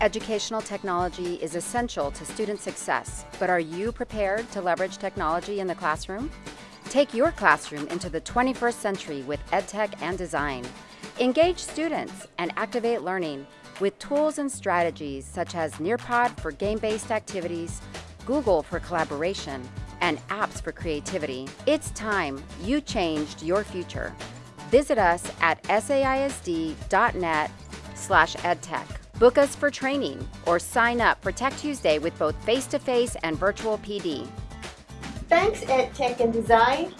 Educational technology is essential to student success, but are you prepared to leverage technology in the classroom? Take your classroom into the 21st century with EdTech and design. Engage students and activate learning with tools and strategies such as Nearpod for game-based activities, Google for collaboration, and apps for creativity. It's time you changed your future. Visit us at saisd.net slash edtech. Book us for training or sign up for Tech Tuesday with both face-to-face -face and virtual PD. Thanks EdTech and Design